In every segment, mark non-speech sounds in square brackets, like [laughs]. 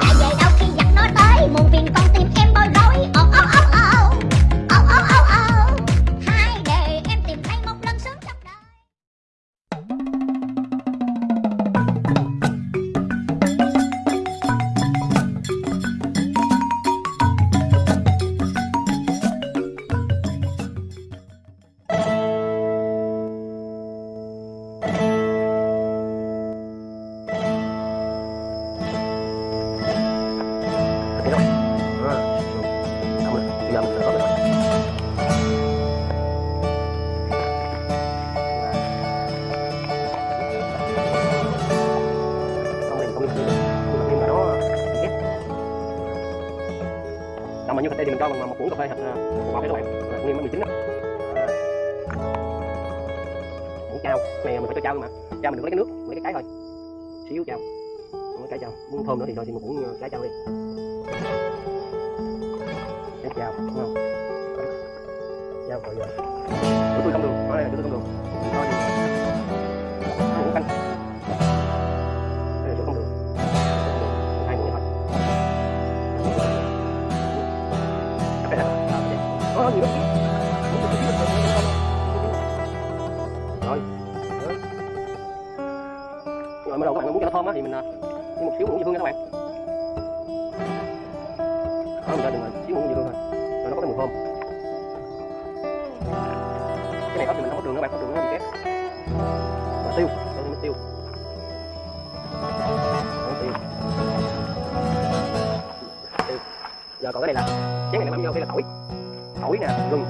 I như cà phê thì mình cho bằng một muỗng cà phê hạt là bọc các bạn nguyên mới 19 đó. Muỗng chao này mình phải cho chao mà. Chao mình đừng lấy cái nước lấy cái cái thôi. Xíu chao không cái cái chao muốn thơm nữa thì thôi, thì một muỗng cái ờ, chao đi. Cái chao đúng không? Chao rồi giờ tôi tôi không được. Nói đây là tôi không được. Thôi muỗng canh. Có nhiều rồi rồi mới đầu các bạn muốn cho nó thơm á, thì mình à, thêm một xíu muỗng dưa hương nha các bạn. Đó mình ra đừng xíu muỗng dưa hương thôi. Rồi, nó có cái mùi thơm. Cái này có thì mình không có đường các bạn, có đường nó bị kép và tiêu, cho thêm tiêu. Tiêu. Giờ còn cái này là, chén này mình vô đây là tỏi nè gừng.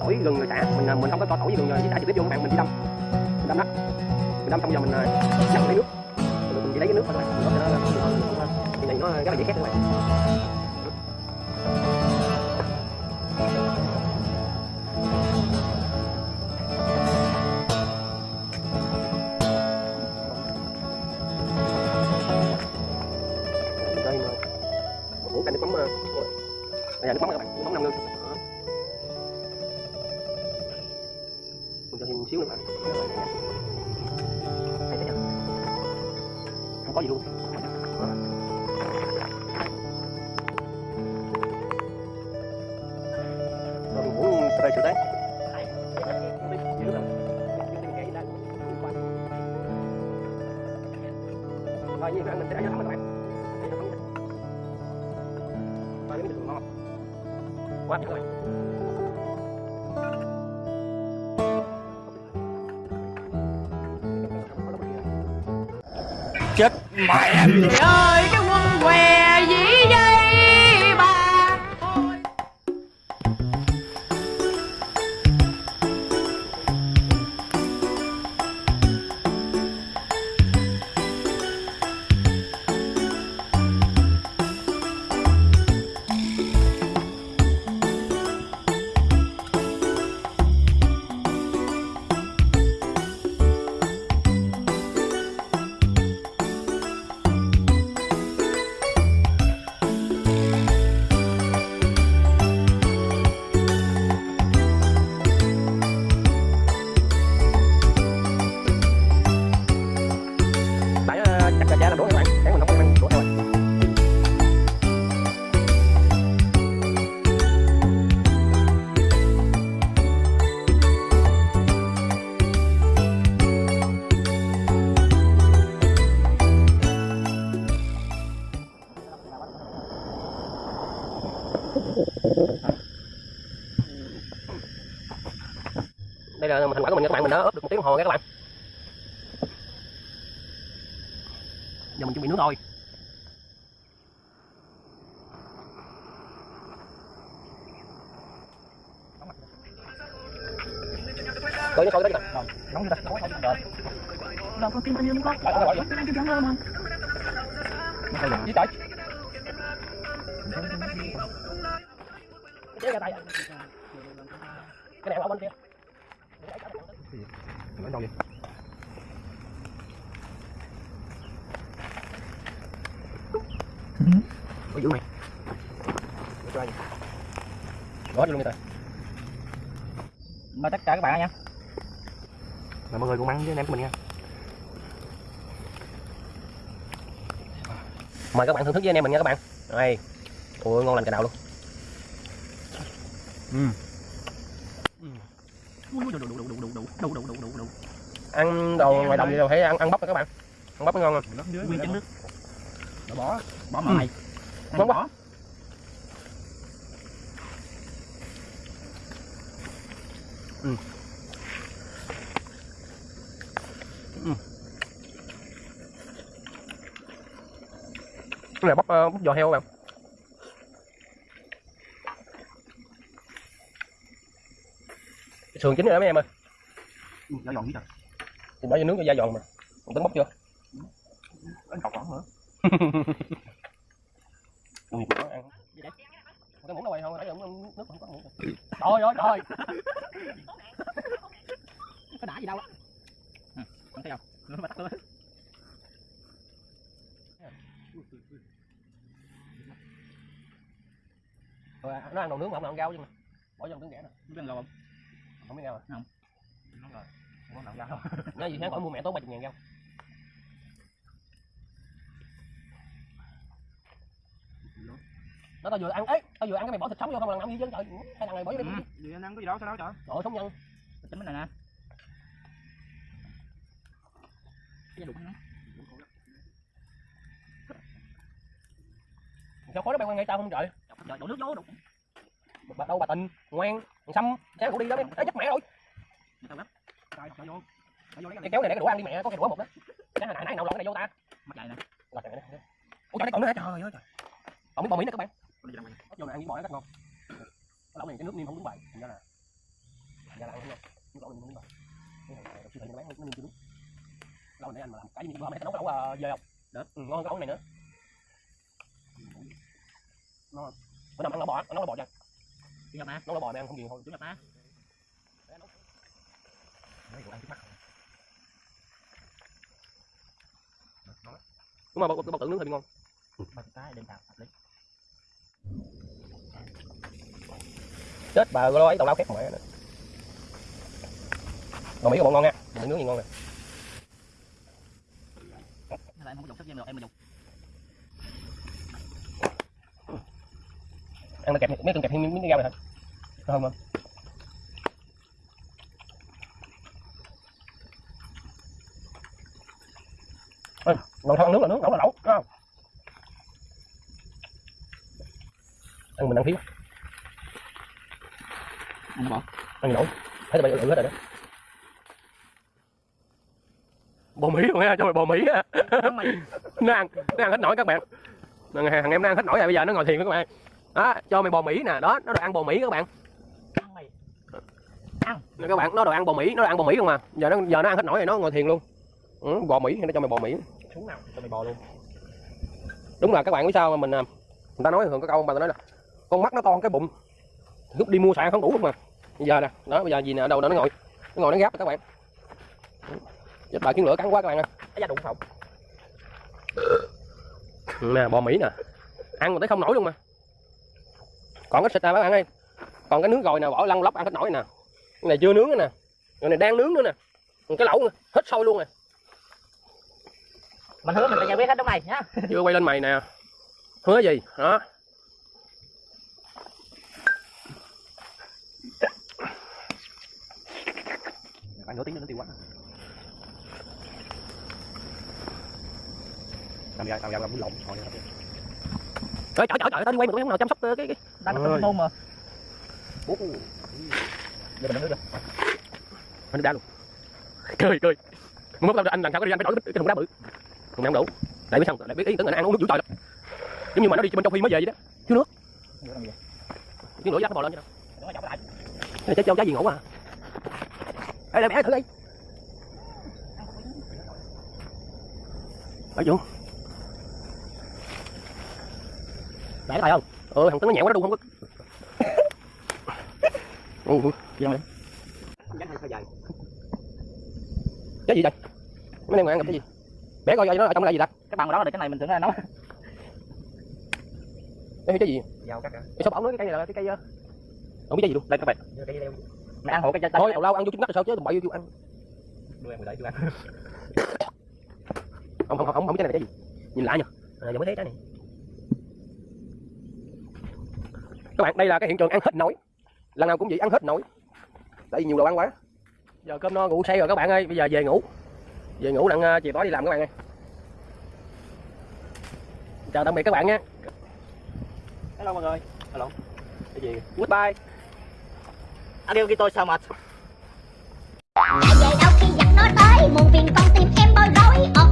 Tỏi gừng rồi xả. Mình à, mình không có cho tỏi với gừng với xả trực tiếp vô các bạn mình chỉ đâm. Mình đâm đó. Mình đâm xong giờ mình à, lấy nước. Rồi mình chỉ lấy cái nước thôi. Các bạn mình có thể nó thì này nó rất là dễ khét các bạn thấy chưa không? Có gì luôn. Rồi mình muốn cà phê sữa tán rồi như vậy mình sẽ để cho các bạn Miami. Đây là thành quả của mình các bạn, mình đã ướp được một tiếng đồng hồ nha các bạn. giờ mình chuẩn bị nước thôi nó coi cái đó nóng chưa ta rồi Đâu có kim anh luôn con Lại, lại, lại. Kim anh cho chẳng ơn ra tay cái này qua bên kia. Nói đâu vậy có dữ mày. Để cho ai? Đó vô luôn đi rồi mời tất cả các bạn nha. Mời mọi người cùng ăn với anh em của mình nha. Mời các bạn thưởng thức với anh em mình nha các bạn. Đây. Ôi, ngon lành cả đầu luôn ăn đồ ngoài đồng thì phải ăn ăn bắp các bạn. Ăn bắp ngon không? Nguyên trứng nước bỏ bỏ bỏ màu này Ngon quá. cái này bắp ờ, bắp giò heo các bạn sườn chín rồi đó mấy em ơi. Nó giòn dữ trời. Thì bỏ vô nướng cho da giòn mà. Còn tính bóc chưa? Anh cọc nữa. [laughs] Ui, nó ăn. Đâu rồi không nãy giờ nước không có muỗng trời ơi trời có đã gì đâu á. Không thấy không? Nó luôn rồi nó ăn đồ nướng mà không ăn rau chứ mà. Bỏ vô trứng ghẻ nè. Biết ăn không không biết à. Nó rồi không [laughs] có ra đâu nó gì sáng khỏi mua mẹ tốn ba chục ngàn rau nó tao vừa ăn ấy tao vừa ăn cái mày bỏ thịt sống vô không lần nào gì chứ? Trời cái thằng này bỏ vô đi. Anh ăn có gì đâu sao đâu trời? Trời sống nhân. Tính cái này nè. Cái đụng nó sao khối nó bay qua ngay tao không trời? Trời đổ nước vô đụng bà đâu bà tình ngoan thằng xăm sáng cũng đi đó em ấy dắt mẹ rồi. Lắm. Vô. Cái kéo này để cái đũa ăn đi mẹ có cái đũa một đó. Cái hồi nãy nãy nào lộn cái này vô ta. Mặt chạy nè. Là trời ơi ủa trời còn nữa hả? Trời ơi trời. Còn miếng bò mỹ nữa các bạn. Vô này ăn với bò nó rất ngon. Lẩu này cái nước niêm không đúng bài. Thành ra là thành ra là ăn không ngon. Nước lẩu này đúng bài. Cái này siêu thị nó bán nó niêm chưa đúng. Lẩu này anh mà làm cái gì bữa tao nấu lẩu uh, dê không? Được. ừ, ngon cái này nữa. Ngon bữa nào ăn lẩu bò ăn lẩu bò chưa đi gặp má nấu lẩu bò ăn không nhiều thôi chú gặp má Đấy, đồ ăn trước mắt đúng mà bò, bò, bò tượng nướng hơi bị ngon. Ba cái đem vào hợp lý. Chết bà lo ấy tàu lao khét mẹ nữa bò mỹ bọn ngon nha mỹ nướng gì ngon nè. Là em không có dùng sắp em được em mà dùng ăn nó kẹp mấy cần kẹp thêm miếng rau này hả không không? Lần sau ăn nước là nước nấu là lẩu đúng không? Ăn mình ăn thiếu ăn bỏ. Ăn nổi thấy tụi bay ử hết rồi đó. Bò mỹ luôn ha? Cho mày bò mỹ á [laughs] nó ăn nó ăn hết nổi các bạn. Thằng, thằng em nó ăn hết nổi rồi bây giờ nó ngồi thiền với các bạn đó cho mày bò mỹ nè. Đó nó đồ ăn bò mỹ các bạn. Ăn mày. Nè các bạn nó đồ ăn bò mỹ nó đồ ăn bò mỹ không mà giờ nó giờ nó ăn hết nổi rồi nó ngồi thiền luôn. Ừ, bò mỹ nó cho mày bò mỹ. Xuống nào cho mày bò luôn. Đúng là các bạn biết sao mà mình à, người ta nói thường có câu mà ta nói là con mắt nó to cái bụng lúc đi mua xài không đủ luôn mà bây giờ nè đó bây giờ gì nè đâu đó nó ngồi nó ngồi nó gáp các bạn. Chết bà kiến lửa cắn quá các bạn ơi. Đụng phòng nè bò mỹ nè. Ăn mà tới không nổi luôn mà còn cái xịt nè các bạn ơi còn cái nướng rồi nè bỏ lăn lóc ăn hết nổi nè. Cái này chưa nướng nữa nè. Cái này đang nướng nữa nè. Còn cái lẩu nè hết sôi luôn nè mình hứa mình phải giải quyết hết lúc này nhá. Chưa quay lên mày nè. Hứa gì? Đó khoảng nửa tiếng nữa nó tiêu quá tao ra tao ra làm lộn thôi trời trời trời tao đi quay mà tụi em nào chăm sóc ờ, cái cái đang có nôn mà. Bố giờ mình nước được. Anh đá luôn. Cười cười muốn tao anh lần sau có đi anh phải đổi cái thùng đá bự. Thùng không đủ. Lại biết sao lại biết ý tưởng là ăn uống nước dữ trời lắm giống như mà nó đi bên châu phi mới về vậy đó. Thiếu nước. Thiếu nữa dắt nó bò lên chứ đâu. Cái trái châu trái gì ngủ à. Đây đây mẹ thử đi. Phải chưa để cái tay không? Ừ thằng tấn nó nhẹo quá nó đu không có ừ gì đâu cái gì đây mấy em ngồi ăn gặp cái gì? Bé coi coi nó ở trong đây gì ta? Cái bằng đó là để cái này mình tưởng là nấu cái cái gì? Dao cắt cái sao bảo nói cái cây này là cái cây ờ, không biết cái gì luôn. Đây các bạn. Mày ăn hộ cái thôi tào lao ăn vô trứng mắt rồi sao chứ? Đừng bậy vô ăn. Đưa em để tôi ăn. Không không không không biết cái này là cái gì. Nhìn lại nhờ. À, giờ mới thấy cái này các bạn đây là cái hiện trường ăn hết nổi. Lần nào cũng vậy ăn hết nổi. Tại vì nhiều đồ ăn quá. Giờ cơm no ngủ say rồi các bạn ơi. Bây giờ về ngủ. Về ngủ đặng chiều tối đi làm các bạn ơi. Chào tạm biệt các bạn nha. Hello mọi người. Hello. Cái gì? Goodbye. Arigato so much Lại về đâu khi giặc nó tới Muộn phiền con tim em bối rối